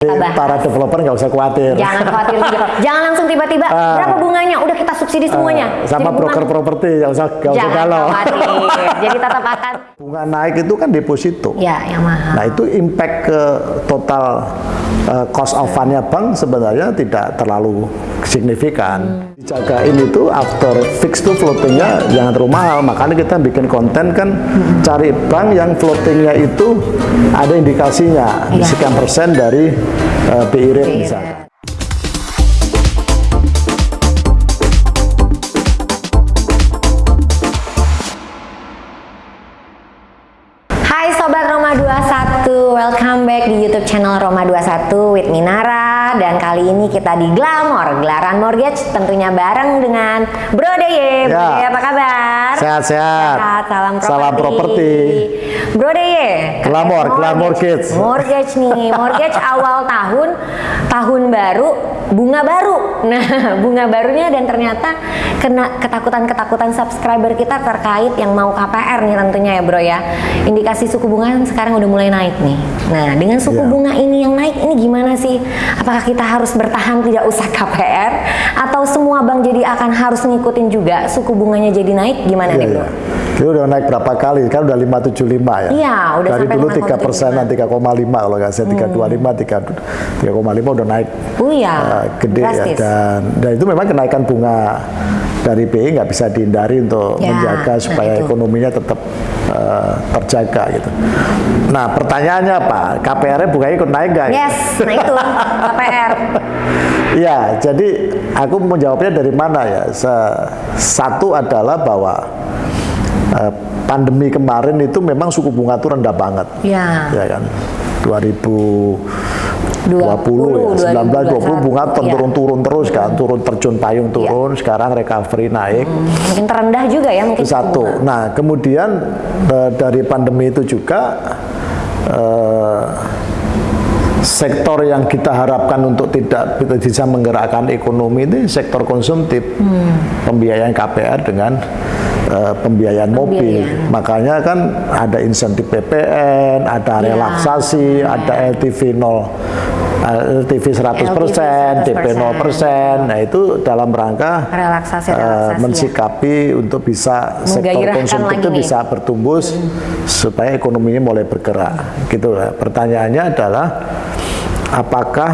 Tabah. para developer nggak usah khawatir. Jangan khawatir juga. Jangan langsung tiba-tiba Ah. berapa bunganya? Udah kita subsidi semuanya. Eh, sama Jadi broker bunga- properti nggak usah nggak usah galau. khawatir. Jadi tetap akan Bunga naik itu kan deposito. ya yang mahal. Nah itu impact ke total uh, cost of fundnya bank sebenarnya tidak terlalu signifikan. Dijagain itu after fix to floatingnya jangan terlalu mahal. Makanya kita bikin konten kan cari bank yang floatingnya itu ada indikasinya Iya. sekian persen dari uh, BI rate BI misalkan. Hai Sobat Roma 21, welcome back di YouTube channel Roma 21 with Minara Dan kali ini kita di Glamor, gelaran mortgage tentunya bareng dengan Bro Deye Bro Ya. Deye apa kabar? Sehat-sehat. Sehat, salam properti Salam properti. Bro Deye Glamor, Glamor. Kids. Mortgage nih, mortgage awal tahun, tahun baru, bunga baru Nah bunga barunya dan ternyata kena ketakutan-ketakutan subscriber kita terkait yang mau KPR nih tentunya ya bro ya indikasi suku bunga kan sekarang udah mulai naik nih nah dengan suku Ya. bunga ini yang naik ini gimana sih apakah kita harus bertahan tidak usah KPR atau semua bank jadi akan harus ngikutin juga suku bunganya jadi naik gimana nih Iya, bro? iya. Itu udah naik berapa kali? Kan udah 575 ya? Iya, udah Dari dulu 5,75. 3 persenan, 3,5 kalau nggak saya 325, 3,5 udah naik Oh iya, uh, gede ya. drastis. Dan, dan itu memang kenaikan bunga dari BI nggak bisa dihindari untuk Ya, menjaga nah supaya itu. ekonominya tetap uh, terjaga gitu. Nah pertanyaannya apa? KPR-nya bunganya ikut naik nggak? ya? Yes, nah itu KPR. Iya, jadi aku menjawabnya dari mana ya? Satu adalah bahwa eh, pandemi kemarin itu memang suku bunga itu rendah banget, Ya. ya kan? 2020 20, ya, 19 20 bunga 21, ya. turun-turun terus kan, turun terjun payung turun, sekarang recovery naik. Mungkin terendah juga ya mungkin satu. bunga. Nah, kemudian eh, dari pandemi itu juga eh, sektor yang kita harapkan untuk tidak bisa menggerakkan ekonomi ini sektor konsumtif, pembiayaan KPR dengan eh, pembiayaan mobil. Pembiayaan. Makanya kan ada insentif PPN, ada Ya. relaksasi, ada LTV 0 eh, LTV 100%, DP 0%. Nah, itu dalam rangka Relaksasi, eh, relaksasi ya. mensikapi untuk bisa sektor konsumtif itu nih. bisa bertumbuh supaya ekonominya mulai bergerak. Gitu lah. Pertanyaannya adalah apakah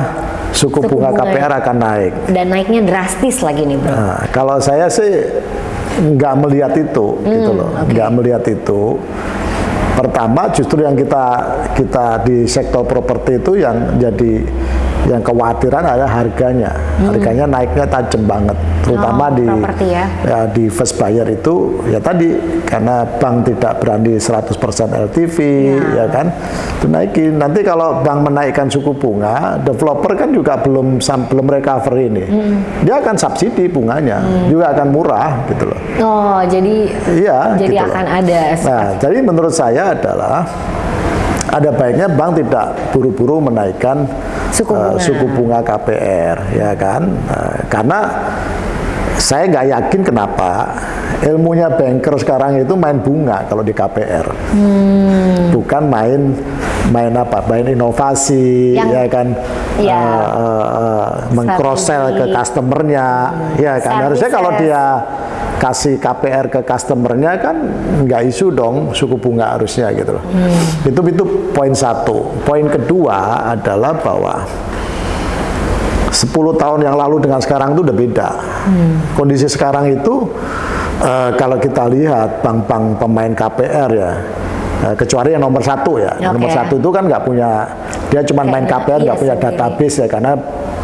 suku, Suku bunga, bunga KPR akan naik? Dan naiknya drastis lagi nih bro. Nah, kalau saya sih nggak melihat itu, gitu loh, Hmm, oke. nggak melihat itu. Pertama, justru yang kita kita di sektor properti itu yang jadi yang kekhawatiran adalah harganya. Harganya naiknya tajam banget, terutama Hmm. Oh, di properti ya. di first buyer itu ya tadi karena bank tidak berani 100% LTV Ya. ya kan itu naikin nanti kalau bank menaikkan suku bunga developer kan juga belum belum recovery ini Hmm. dia akan subsidi bunganya juga akan murah gitu loh Oh jadi iya jadi gitu loh. akan ada nah jadi menurut saya adalah ada baiknya bank tidak buru-buru menaikkan Suku eh, bunga. suku bunga KPR ya kan? Eh, karena saya nggak yakin kenapa ilmunya banker sekarang itu main bunga kalau di KPR Hmm. bukan main main apa? Main inovasi Yang- ya kan? ya, eh, eh, eh, meng-cross sell ke customernya ya kan? Harusnya kalau dia kasih KPR ke customernya kan nggak isu dong suku bunga harusnya gitu loh. Hmm. itu itu poin satu. Poin kedua adalah bahwa 10 tahun yang lalu dengan sekarang itu udah beda. Kondisi sekarang itu eh, kalau kita lihat bank-bank pemain KPR ya eh, kecuali yang nomor satu ya. Oke. nomor satu itu kan nggak punya dia cuma main KPR nggak iya punya database ya karena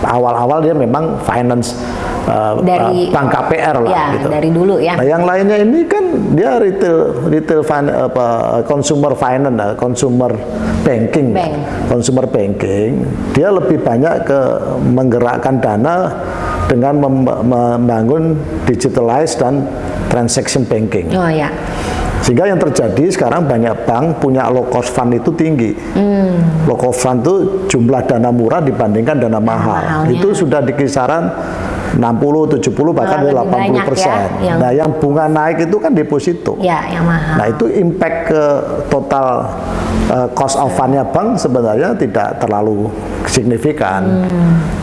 awal-awal dia memang finance eh, Dari- eh, bank KPR lah ya gitu. dari dulu ya. Nah, yang lainnya ini kan dia retail retail fin, apa consumer finance, eh, consumer banking, Bank. consumer banking. Dia lebih banyak ke menggerakkan dana dengan mem- membangun digitalized dan transaction banking. Oh ya. Sehingga yang terjadi sekarang banyak bank punya low cost fund itu tinggi. Hmm. Low cost fund itu jumlah dana murah dibandingkan dana mahal. mahalnya. Itu sudah di kisaran 60, 70 bahkan Malah lebih 80 banyak ya, persen. yang- Nah, yang bunga naik itu kan deposito. Ya, yang mahal. Nah itu impact ke total uh, cost of fundnya bank sebenarnya tidak terlalu signifikan.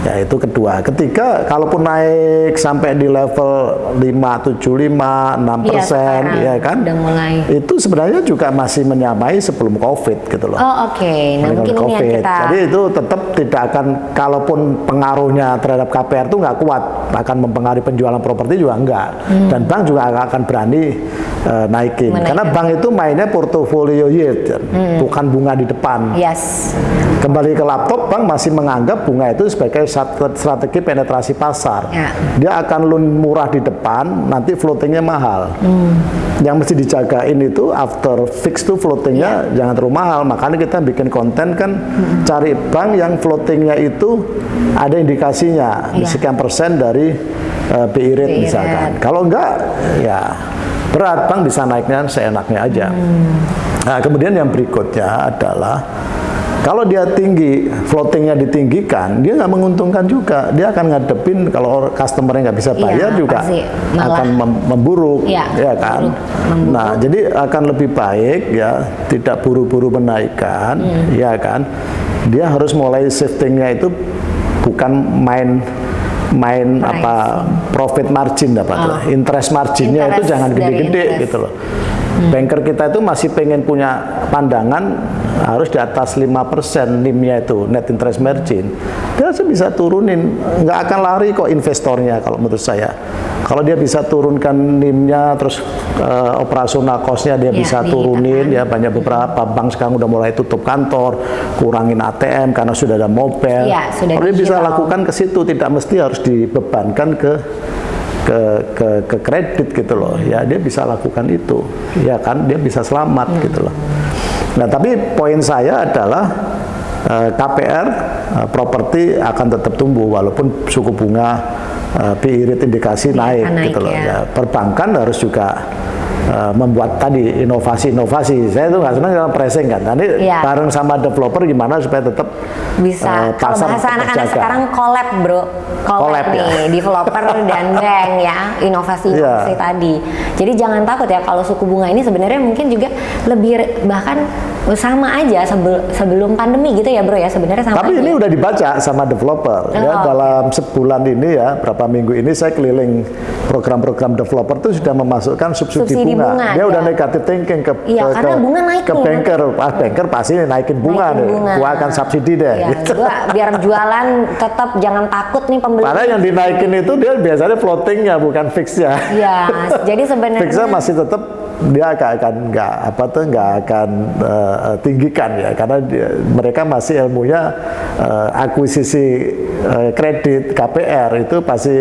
Ya itu kedua. Ketiga, kalaupun naik sampai di level 5, 7, 5, 6 Iya, persen, sekarang ya kan? udah mulai. Itu sebenarnya juga masih menyamai sebelum COVID gitu loh. Oh, oke. Nah, Dengan mungkin ini yang kita Jadi itu tetap tidak akan, kalaupun pengaruhnya terhadap KPR itu nggak kuat, akan mempengaruhi penjualan properti juga enggak. Dan bank juga akan berani eh, naikin. Menaikkan. Karena bank itu mainnya portofolio yield, bukan bunga di depan. Yes. Kembali ke laptop, bank masih menganggap bunga itu sebagai strategi penetrasi pasar. Ya. Dia akan loan murah di depan, nanti floatingnya mahal. Yang mesti dijagain itu after fix to floatingnya jangan terlalu mahal. Makanya kita bikin konten kan cari bank yang floatingnya itu ada indikasinya Iya. sekian persen dari uh, BI rate BI misalkan. rate. Kalau enggak, ya berat bank bisa naiknya seenaknya aja. Nah, kemudian yang berikutnya adalah kalau dia tinggi, floatingnya ditinggikan, dia nggak menguntungkan juga. Dia akan ngadepin kalau customernya nggak bisa bayar juga pasti. Malah- akan mem- memburuk, Iya, ya kan. memburuk, memburuk. Nah, jadi akan lebih baik ya tidak buru-buru menaikkan, Hmm. ya kan. Dia harus mulai shiftingnya itu bukan main main Pricing. apa profit margin apa tuh, Oh. interest marginnya itu Interest jangan dari gede-gede gitu loh. Banker kita itu masih pengen punya pandangan harus di atas 5% NIM-nya itu net interest margin. Dia harus bisa turunin, nggak akan lari kok investornya kalau menurut saya. Kalau dia bisa turunkan NIM-nya terus eh, operasional cost-nya dia Ya, bisa ditekan. turunin ya banyak beberapa bank sekarang udah mulai tutup kantor, kurangin ATM karena sudah ada mobile. Iya, sudah Kalau dia bisa lakukan ke situ tidak mesti harus dibebankan ke ke ke ke kredit gitu loh ya dia bisa lakukan itu ya kan dia bisa selamat Hmm. gitu loh nah tapi poin saya adalah eh, KPR eh, properti akan tetap tumbuh walaupun suku bunga eh, BI rate indikasi naik, akan naik, gitu loh ya. ya perbankan harus juga eh, membuat tadi inovasi-inovasi. Saya tuh nggak senang dengan pricing kan. Nanti Iya. bareng sama developer gimana supaya tetap bisa. kalau pasar bahasa anak-anak sekarang collab bro. Collab, Collab, ya. nih developer dan bank ya. Inovasi-inovasi Iya. tadi. Jadi jangan takut ya kalau suku bunga ini sebenarnya mungkin juga lebih bahkan sama aja sebel- sebelum pandemi gitu ya bro ya. Sebenarnya sama Tapi aja. ini udah dibaca sama developer ya. Oh, dalam sebulan ini ya berapa minggu ini saya keliling program-program developer itu sudah memasukkan subsidi, Subsidi bunga. Bunga, Dia ya. udah negatif thinking ke Iya, ke, karena ke- bunga naik ke nih, banker. Ah banker pasti naikin bunga Naikin deh. bunga. Gua akan subsidi deh. Ya, gitu. gua biar jualan tetap jangan takut nih pembeli Padahal yang dinaikin itu dia biasanya floatingnya bukan fixnya. ya jadi sebenarnya Fixnya masih tetap dia akan akan nggak apa tuh nggak akan eh, tinggikan ya. Karena dia- mereka masih ilmunya eh, akuisisi eh, kredit KPR itu pasti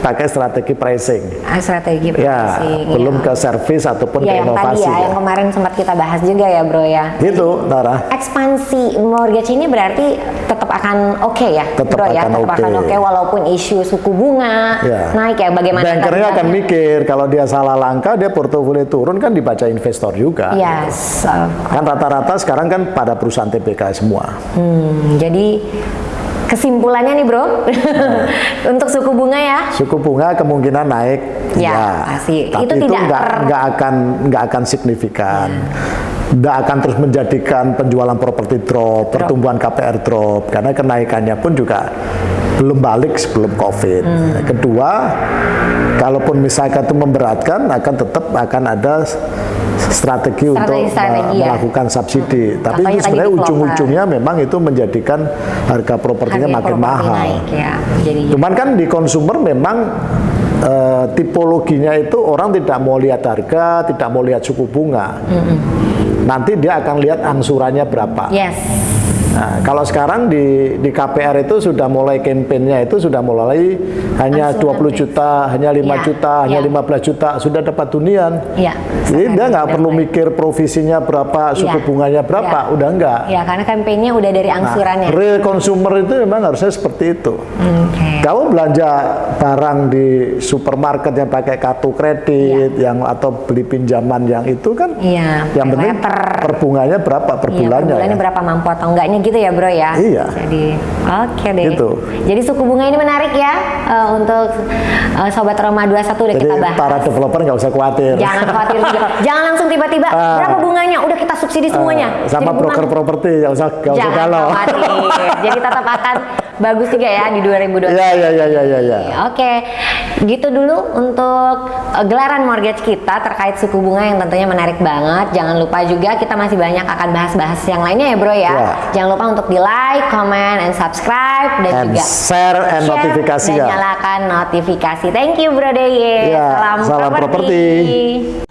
pakai strategi pricing. Ah, strategi ya pricing, belum ya. ke service ataupun ya ke yang tadi inovasi ya, yang kemarin sempat kita bahas juga ya bro ya. Itu Nara. ekspansi mortgage ini berarti tetap akan oke ya, Tetap bro ya, akan tetap oke. akan oke walaupun isu suku bunga Ya. naik ya bagaimana bankernya akan mikir kalau dia salah langkah dia portofolio turun kan dibaca investor juga. Yes, of kan rata-rata sekarang kan pada perusahaan TPK semua. Hmm, jadi kesimpulannya nih bro, untuk suku bunga ya, Suku bunga kemungkinan naik, Ya, pasti. Tapi Itu itu, tidak nggak Ya. nggak akan nggak akan signifikan. Nggak akan terus menjadikan penjualan properti drop, pertumbuhan KPR drop, karena kenaikannya pun juga belum balik sebelum COVID. Hmm. Kedua, kalaupun misalkan itu memberatkan, akan tetap akan ada strategi, untuk Strategi-strategi me- ya. melakukan subsidi. Tapi Contohnya itu sebenarnya ujung-ujungnya memang itu menjadikan harga propertinya harga makin properti mahal. naik ya, jadi Cuman kan di konsumer memang eh, tipologinya itu orang tidak mau lihat harga, tidak mau lihat suku bunga. Nanti dia akan lihat angsurannya berapa. yes, Nah, kalau sekarang di di KPR itu sudah mulai kampanyenya itu sudah mulai hanya Angsuran 20 fix. juta, hanya 5 Ya, juta, hanya ya. 15 juta sudah dapat hunian. ya. Jadi dia nggak perlu mulai. mikir provisinya berapa, suku Ya. bunganya berapa, Ya. udah enggak. Ya, karena kampanyenya udah dari Nah, angsurannya. real consumer itu memang harusnya seperti itu. Oke. Kamu belanja barang di supermarket yang pakai kartu kredit, yang atau beli pinjaman yang itu kan, Iya, yang penting letter. per bunganya berapa per Iya, per bulannya. bulannya ya. berapa mampu atau enggaknya gitu ya bro ya? Iya. Jadi oke deh. Gitu. Jadi suku bunga ini menarik ya eh, untuk eh, sobat Roma 21 udah Jadi kita bahas. para developer nggak usah khawatir. Jangan khawatir juga. Jangan langsung tiba-tiba Ah. berapa bunganya udah kita subsidi semuanya. Eh, sama Jadi broker properti nggak usah nggak usah Jangan galau. khawatir. Jadi tetap akan bagus juga ya di 2020. Iya iya iya iya iya. Ya. Oke, gitu dulu untuk uh, gelaran mortgage kita terkait suku bunga yang tentunya menarik banget. Jangan lupa juga kita masih banyak akan bahas-bahas yang lainnya ya bro ya. Ya. Jangan lupa untuk di like, comment, and subscribe dan And juga share and share notifikasi dan ya. nyalakan notifikasi. Thank you bro Deye. Ya, salam, salam properti. properti.